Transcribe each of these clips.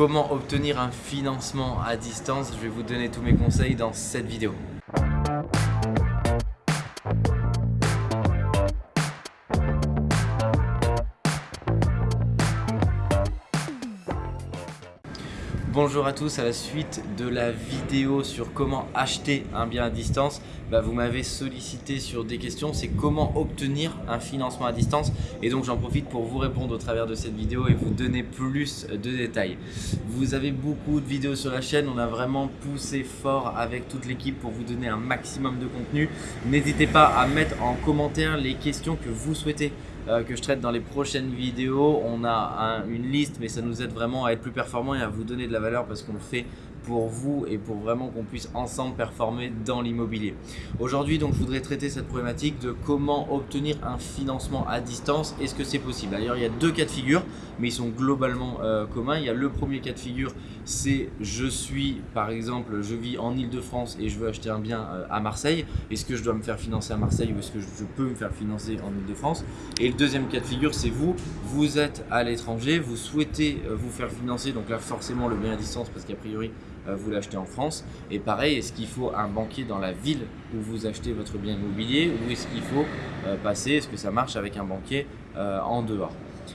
comment obtenir un financement à distance. Je vais vous donner tous mes conseils dans cette vidéo. Bonjour à tous, à la suite de la vidéo sur comment acheter un bien à distance, bah, vous m'avez sollicité sur des questions, c'est comment obtenir un financement à distance et donc j'en profite pour vous répondre au travers de cette vidéo et vous donner plus de détails. Vous avez beaucoup de vidéos sur la chaîne, on a vraiment poussé fort avec toute l'équipe pour vous donner un maximum de contenu. N'hésitez pas à mettre en commentaire les questions que vous souhaitez euh, que je traite dans les prochaines vidéos. On a une liste, mais ça nous aide vraiment à être plus performant et à vous donner de la valeur parce qu'on le fait pour vous et pour vraiment qu'on puisse ensemble performer dans l'immobilier. Aujourd'hui, donc, je voudrais traiter cette problématique de comment obtenir un financement à distance. Est-ce que c'est possible? D'ailleurs, il y a deux cas de figure, mais ils sont globalement euh, communs. Il y a le premier cas de figure, c'est je suis, par exemple, je vis en Ile-de-France et je veux acheter un bien euh, à Marseille. Est-ce que je dois me faire financer à Marseille ou est-ce que je peux me faire financer en Ile-de-France Et le deuxième cas de figure, c'est vous, vous êtes à l'étranger, vous souhaitez euh, vous faire financer, donc là forcément le bien à distance parce qu'a priori vous l'achetez en France. Et pareil, est-ce qu'il faut un banquier dans la ville où vous achetez votre bien immobilier ou est-ce qu'il faut euh, passer, est-ce que ça marche avec un banquier euh, en dehors?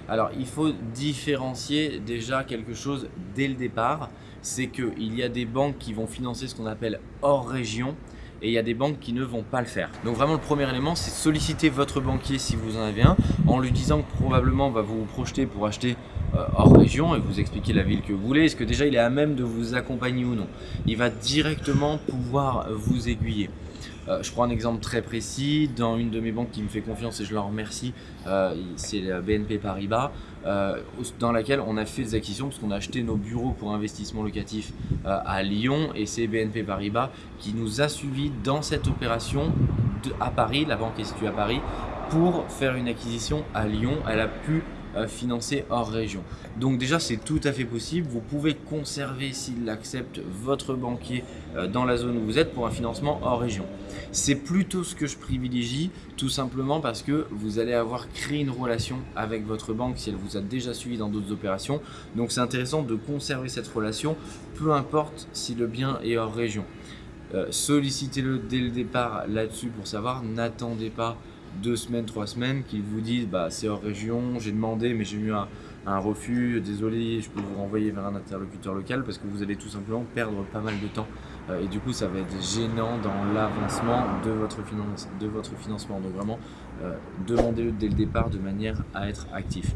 Alors, il faut différencier déjà quelque chose dès le départ, c'est qu'il y a des banques qui vont financer ce qu'on appelle hors région et il y a des banques qui ne vont pas le faire. Donc vraiment le premier élément c'est solliciter votre banquier si vous en avez un en lui disant que probablement va vous vous projeter pour acheter euh, hors région et vous expliquer la ville que vous voulez. Est-ce que déjà il est à même de vous accompagner ou non? Il va directement pouvoir vous aiguiller. Euh, je prends un exemple très précis, dans une de mes banques qui me fait confiance et je leur remercie, euh, c'est la BNP Paribas, dans laquelle on a fait des acquisitions parce qu'on a acheté nos bureaux pour investissement locatif à Lyon. Et c'est BNP Paribas qui nous a suivis dans cette opération à Paris, la banque est située à Paris, pour faire une acquisition à Lyon. Elle a pu euh, financer hors région. Donc déjà c'est tout à fait possible, vous pouvez conserver s'il accepte votre banquier euh, dans la zone où vous êtes pour un financement hors région. C'est plutôt ce que je privilégie tout simplement parce que vous allez avoir créé une relation avec votre banque si elle vous a déjà suivi dans d'autres opérations. Donc c'est intéressant de conserver cette relation peu importe si le bien est hors région. Euh, sollicitez-le dès le départ là-dessus pour savoir, n'attendez pas deux semaines, trois semaines, qu'ils vous disent bah, c'est hors région, j'ai demandé mais j'ai eu un, refus, désolé, je peux vous renvoyer vers un interlocuteur local parce que vous allez tout simplement perdre pas mal de temps euh, et du coup ça va être gênant dans l'avancement de, votre de votre financement. Donc vraiment, euh, demandez-le dès le départ de manière à être actif.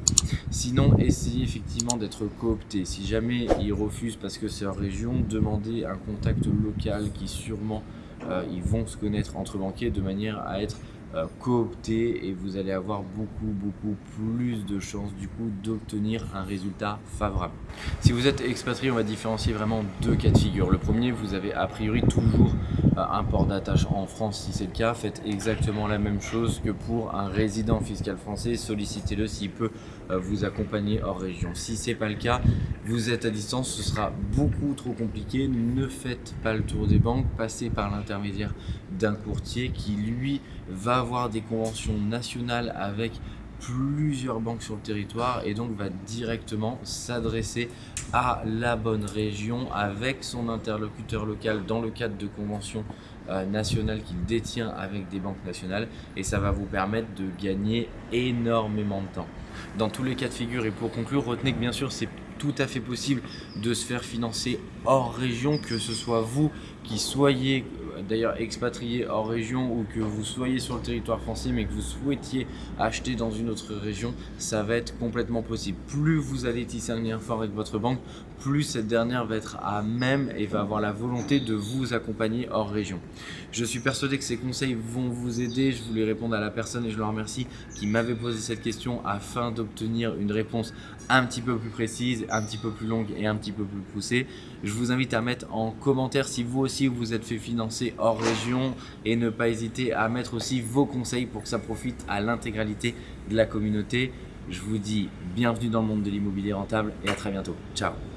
Sinon, essayez effectivement d'être coopté. Si jamais il refuse parce que c'est hors région, demandez un contact local qui sûrement euh, ils vont se connaître entre banquiers de manière à être euh, coopter et vous allez avoir beaucoup beaucoup plus de chances du coup d'obtenir un résultat favorable. Si vous êtes expatrié, on va différencier vraiment deux cas de figure. Le premier, vous avez a priori toujours euh, un port d'attache en France si c'est le cas. Faites exactement la même chose que pour un résident fiscal français. Sollicitez-le s'il peut euh, vous accompagner hors région. Si c'est pas le cas, vous êtes à distance, ce sera beaucoup trop compliqué. Ne faites pas le tour des banques, passez par l'intermédiaire d'un courtier qui lui va avoir des conventions nationales avec plusieurs banques sur le territoire et donc va directement s'adresser à la bonne région avec son interlocuteur local dans le cadre de conventions euh, nationales qu'il détient avec des banques nationales et ça va vous permettre de gagner énormément de temps. Dans tous les cas de figure et pour conclure, retenez que bien sûr c'est tout à fait possible de se faire financer hors région, que ce soit vous qui soyez d'ailleurs expatrié hors région ou que vous soyez sur le territoire français mais que vous souhaitiez acheter dans une autre région, ça va être complètement possible. Plus vous allez tisser un lien fort avec votre banque, plus cette dernière va être à même et va avoir la volonté de vous accompagner hors région. Je suis persuadé que ces conseils vont vous aider. Je voulais répondre à la personne et je le remercie qui m'avait posé cette question afin d'obtenir une réponse un petit peu plus précise, un petit peu plus longue et un petit peu plus poussée. Je vous invite à mettre en commentaire si vous aussi vous êtes fait financer hors région et ne pas hésiter à mettre aussi vos conseils pour que ça profite à l'intégralité de la communauté. Je vous dis bienvenue dans le monde de l'immobilier rentable et à très bientôt. Ciao